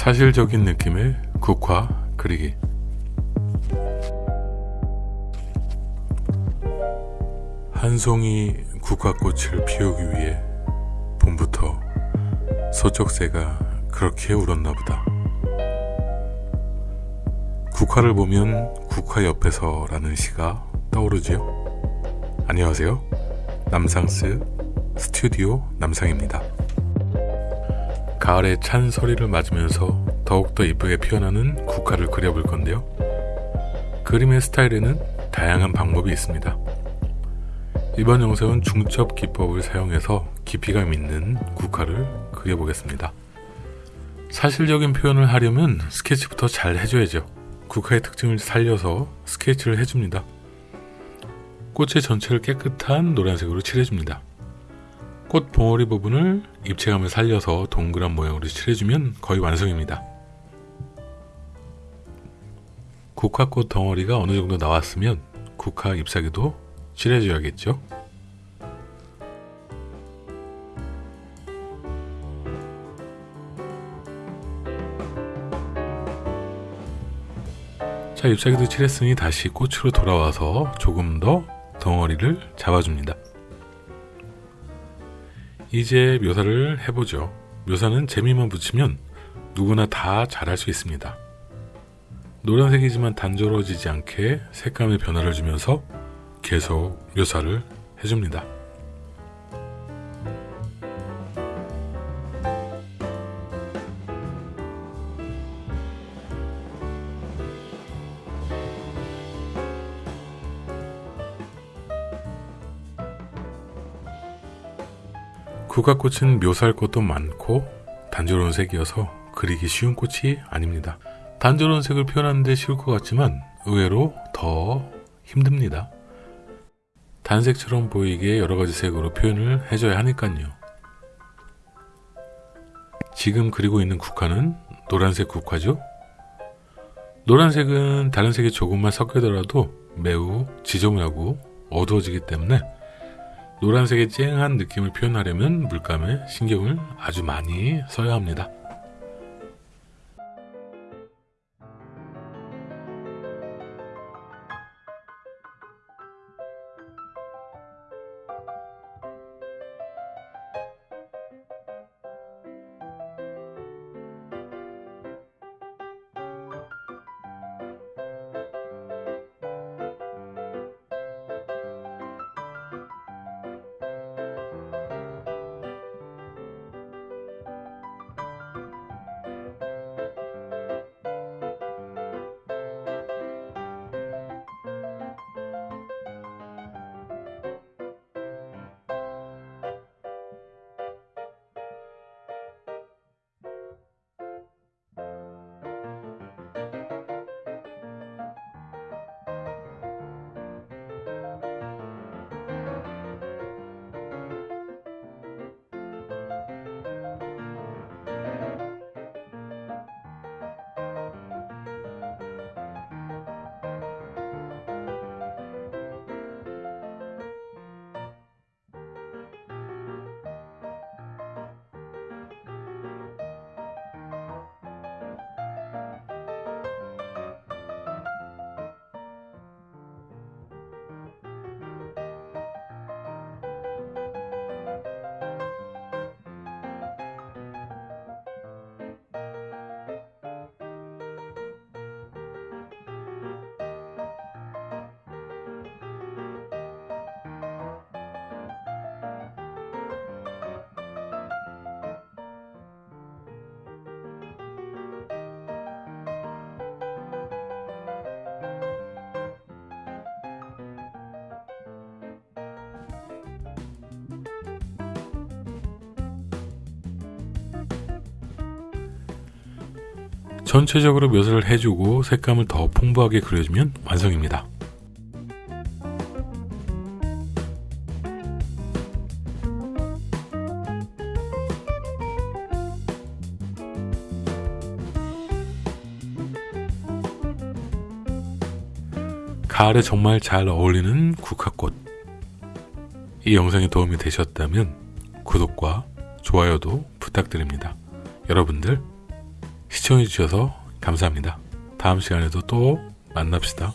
사실적인 느낌의 국화 그리기. 한 송이 국화꽃을 피우기 위해 봄부터 서쪽새가 그렇게 울었나 보다. 국화를 보면 국화 옆에서 라는 시가 떠오르지요? 안녕하세요. 남상스 스튜디오 남상입니다 가을의 찬 소리를 맞으면서 더욱더 이쁘게 피어나는 국화를 그려볼 건데요. 그림의 스타일에는 다양한 방법이 있습니다. 이번 영상은 중첩 기법을 사용해서 깊이감 있는 국화를 그려보겠습니다. 사실적인 표현을 하려면 스케치부터 잘 해줘야죠. 국화의 특징을 살려서 스케치를 해줍니다. 꽃의 전체를 깨끗한 노란색으로 칠해줍니다. 꽃 봉오리 부분을 입체감을 살려서 동그란 모양으로 칠해주면 거의 완성입니다. 국화꽃 덩어리가 어느 정도 나왔으면 국화 잎사귀도 칠해줘야겠죠. 자 잎사귀도 칠했으니 다시 꽃으로 돌아와서 조금 더 덩어리를 잡아줍니다. 이제 묘사를 해보죠. 묘사는 재미만 붙이면 누구나 다 잘할 수 있습니다. 노란색이지만 단조로워지지 않게 색감의 변화를 주면서 계속 묘사를 해줍니다. 국화꽃은 묘사할 것도 많고 단조로운 색이어서 그리기 쉬운 꽃이 아닙니다. 단조로운 색을 표현하는데 쉬울 것 같지만 의외로 더 힘듭니다. 단색처럼 보이게 여러가지 색으로 표현을 해줘야 하니까요. 지금 그리고 있는 국화는 노란색 국화죠. 노란색은 다른 색이 조금만 섞이더라도 매우 지저분하고 어두워지기 때문에 노란색의 쨍한 느낌을 표현하려면 물감에 신경을 아주 많이 써야 합니다. 전체적으로 묘사를 해주고 색감을 더 풍부하게 그려주면 완성입니다. 가을에 정말 잘 어울리는 국화꽃 이 영상이 도움이 되셨다면 구독과 좋아요도 부탁드립니다. 여러분들 시청해주셔서 감사합니다. 다음 시간에도 또 만납시다.